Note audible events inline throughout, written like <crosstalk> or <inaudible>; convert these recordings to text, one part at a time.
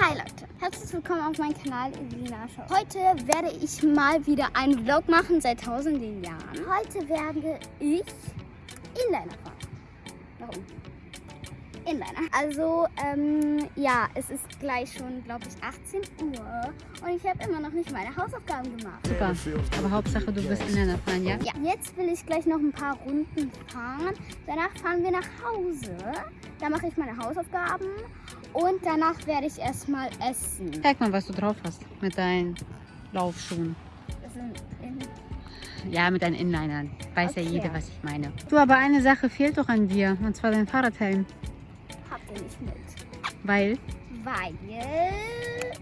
Hi Leute, herzlich willkommen auf meinem Kanal Elina Show. Heute werde ich mal wieder einen Vlog machen seit tausenden Jahren. Heute werde ich Inliner fahren. Warum? Inliner. Also, ähm, ja, es ist gleich schon, glaube ich, 18 Uhr und ich habe immer noch nicht meine Hausaufgaben gemacht. Super. Aber Hauptsache, du bist Inliner fahren, ja? Ja, jetzt will ich gleich noch ein paar Runden fahren. Danach fahren wir nach Hause. Da mache ich meine Hausaufgaben und danach werde ich erstmal essen. Zeig mal, was du drauf hast mit deinen Laufschuhen. Das sind in Ja, mit deinen Inlinern. Weiß Okay. ja jeder, was ich meine. Du, aber eine Sache fehlt doch an dir. Und zwar dein Fahrradhelm. habt ihr nicht mit. Weil, Weil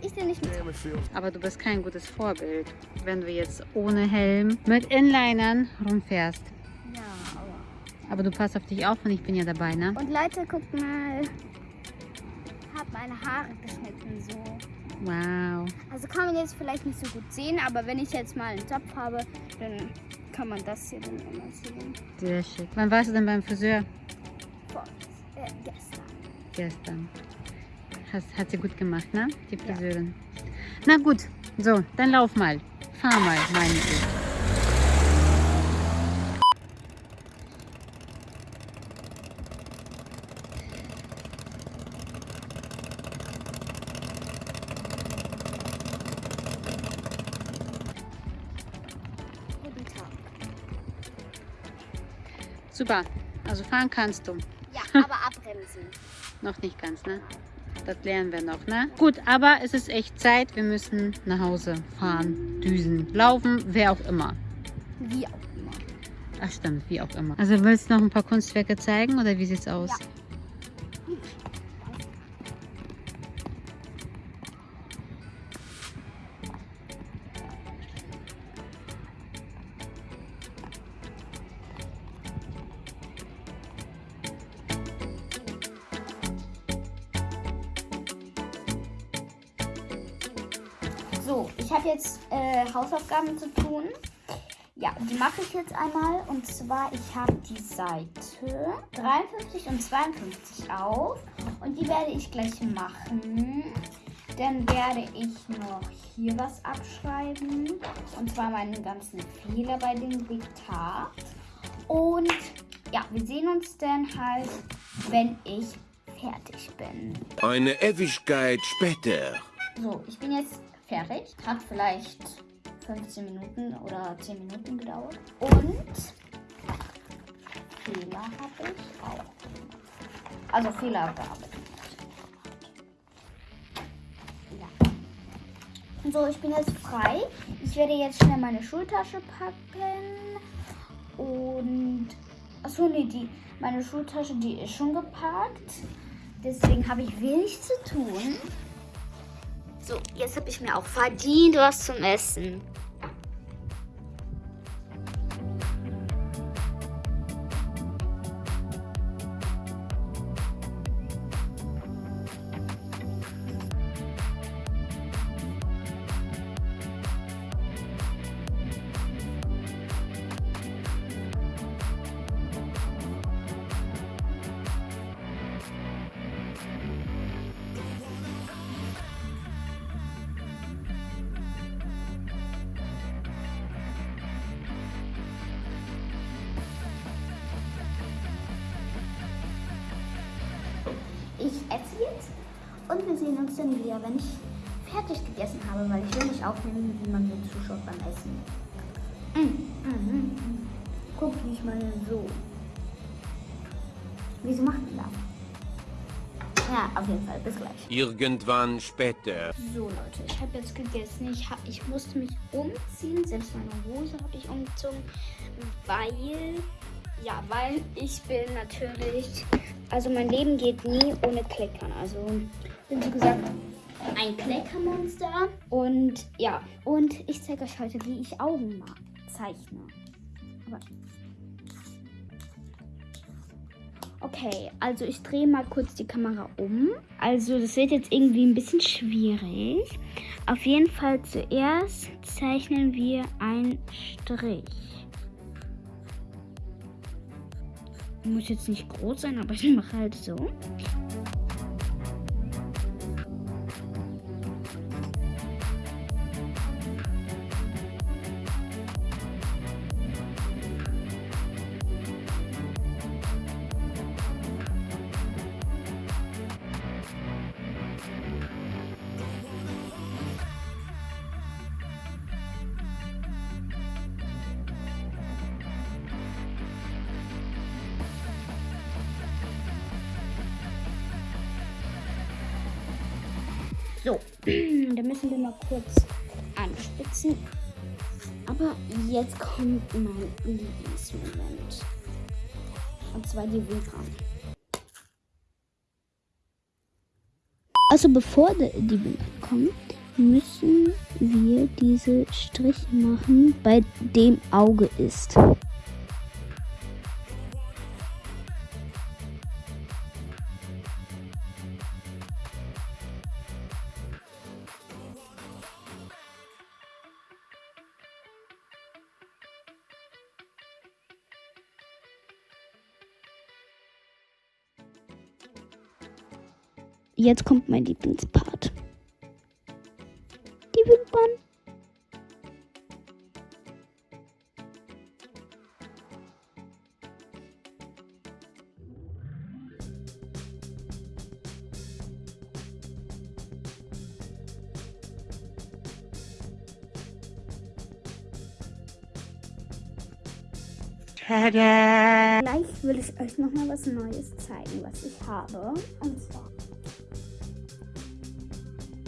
ich den nicht mit. aber du bist kein gutes Vorbild, wenn du jetzt ohne Helm mit Inlinern rumfährst. Ja, aber. Aber du passt auf dich auf und ich bin ja dabei, ne? Und Leute, guckt mal. Hab meine Haare geschnitten so. Wow. Also kann man jetzt vielleicht nicht so gut sehen, aber wenn ich jetzt mal einen Topf habe, dann kann man das hier dann immer sehen. Sehr schick. Wann warst du denn beim Friseur? Vor, äh, gestern. Gestern. Hast, hat sie gut gemacht, ne? Die Ja. Friseurin. Na gut, so, dann lauf mal. Fahr mal, meine ich. Super. Also fahren kannst du. Ja, <laughs> aber abbremsen. Noch nicht ganz, ne? Das lernen wir noch, ne? Gut, aber es ist echt Zeit. Wir müssen nach Hause fahren, düsen, laufen, wer auch immer. Wie auch immer. Ach stimmt, wie auch immer. Also willst du noch ein paar Kunstwerke zeigen oder wie sieht's aus? Ja. So, ich habe jetzt äh, Hausaufgaben zu tun. Ja, die mache ich jetzt einmal. Und zwar, ich habe die Seite 53 und 52 auf. Und die werde ich gleich machen. Dann werde ich noch hier was abschreiben. Und zwar meinen ganzen Fehler bei dem Diktat. Und ja, wir sehen uns dann halt, wenn ich fertig bin. Eine Ewigkeit später. So, ich bin jetzt fertig. Hat vielleicht 15 Minuten oder 10 Minuten gedauert. Und Fehler habe ich auch. Also Fehler bearbeitet. Ja. So, ich bin jetzt frei. Ich werde jetzt schnell meine Schultasche packen. Und. Achso, nee, die, meine Schultasche, die ist schon gepackt. Deswegen habe ich wenig zu tun. So, jetzt habe ich mir auch verdient was zum Essen. Esse jetzt und wir sehen uns dann wieder, wenn ich fertig gegessen habe, weil ich will nicht aufnehmen, wie man mir zuschaut beim Essen. Mm, mm, mm, mm. Guck ich mal so. Wieso macht man das? Ja, auf jeden Fall. Bis gleich. Irgendwann später. So Leute, ich habe jetzt gegessen. Ich, hab, ich musste mich umziehen. Selbst meine Hose habe ich umgezogen, weil ja, weil ich bin natürlich, also mein Leben geht nie ohne Kleckern. Also bin so gesagt ein Kleckermonster und ja, und ich zeige euch heute, wie ich Augen ma- zeichne. Aber Okay, also ich drehe mal kurz die Kamera um. Also das wird jetzt irgendwie ein bisschen schwierig. Auf jeden Fall zuerst zeichnen wir einen Strich. Muss jetzt nicht groß sein, aber ich mache halt so. So, da müssen wir mal kurz anspitzen. Aber jetzt kommt mein Lieblingsmoment. Und zwar die Wimpern. Also bevor die Wimpern kommen, müssen wir diese Striche machen, bei dem Auge ist. Jetzt kommt mein Lieblingspart. Die. Tada! Gleich will ich euch noch mal was Neues zeigen, was ich habe. Und zwar.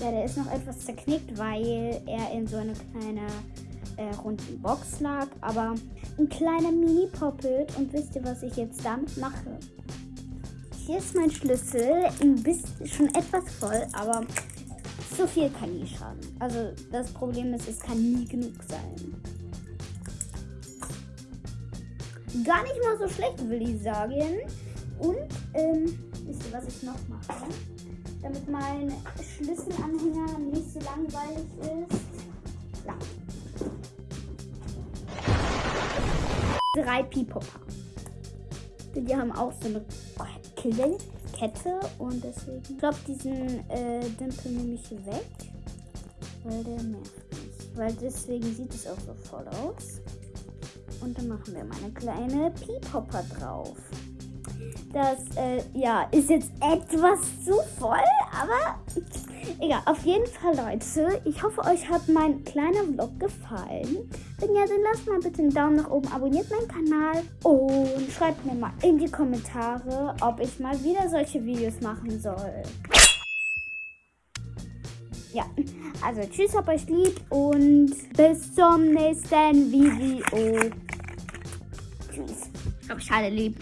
Ja, der ist noch etwas zerknickt, weil er in so einer kleinen äh, runden Box lag. Aber ein kleiner Mini-Poppet. Und wisst ihr, was ich jetzt damit mache? Hier ist mein Schlüssel. Ein bisschen, schon etwas voll, aber so viel kann nie schaden. Also das Problem ist, es kann nie genug sein. Gar nicht mal so schlecht, will ich sagen. Und, ähm, wisst ihr, was ich noch mache? Damit mein Schlüsselanhänger nicht so langweilig ist. Ja. Drei Pipopa. Die haben auch so eine Kette und deswegen kloppt diesen äh, Dimpel nämlich weg, weil der nervt mich. Weil deswegen sieht es auch so voll aus. Und dann machen wir mal eine kleine Piepopper drauf. Das, äh, ja, ist jetzt etwas zu voll, aber egal. Auf jeden Fall, Leute, ich hoffe, euch hat mein kleiner Vlog gefallen. Wenn ja, dann lasst mal bitte einen Daumen nach oben, abonniert meinen Kanal und schreibt mir mal in die Kommentare, ob ich mal wieder solche Videos machen soll. Ja, also tschüss, hab euch lieb und bis zum nächsten Video. Tschüss. Ich hab euch alle lieb.